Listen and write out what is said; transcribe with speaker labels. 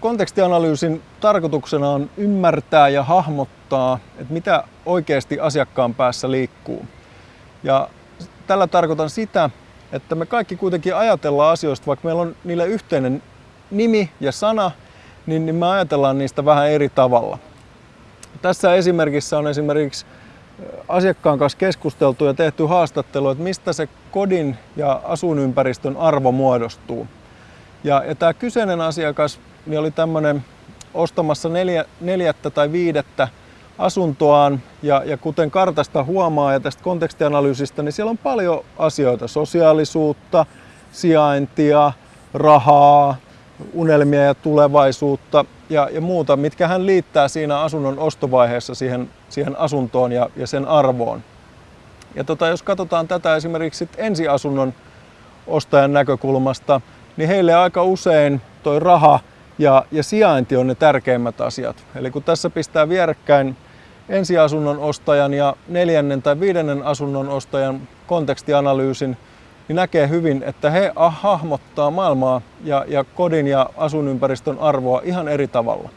Speaker 1: kontekstianalyysin tarkoituksena on ymmärtää ja hahmottaa, että mitä oikeasti asiakkaan päässä liikkuu. Ja tällä tarkoitan sitä, että me kaikki kuitenkin ajatellaan asioista, vaikka meillä on niille yhteinen nimi ja sana, niin, niin me ajatellaan niistä vähän eri tavalla. Tässä esimerkissä on esimerkiksi asiakkaan kanssa keskusteltu ja tehty haastattelu, että mistä se kodin ja asuinympäristön arvo muodostuu. Ja, ja tämä kyseinen asiakas niin oli tämmöinen ostamassa neljä, neljättä tai viidettä asuntoaan ja, ja kuten kartasta huomaa ja tästä kontekstianalyysistä, niin siellä on paljon asioita, sosiaalisuutta, sijaintia, rahaa, unelmia ja tulevaisuutta ja, ja muuta, mitkä hän liittää siinä asunnon ostovaiheessa siihen, siihen asuntoon ja, ja sen arvoon. Ja tota, jos katsotaan tätä esimerkiksi ensiasunnon ostajan näkökulmasta, niin heille aika usein toi raha ja, ja sijainti on ne tärkeimmät asiat. Eli kun tässä pistää vierekkäin ensiasunnon ostajan ja neljännen tai viidennen asunnon ostajan kontekstianalyysin, niin näkee hyvin, että he hahmottaa maailmaa ja, ja kodin ja asuinympäristön arvoa ihan eri tavalla.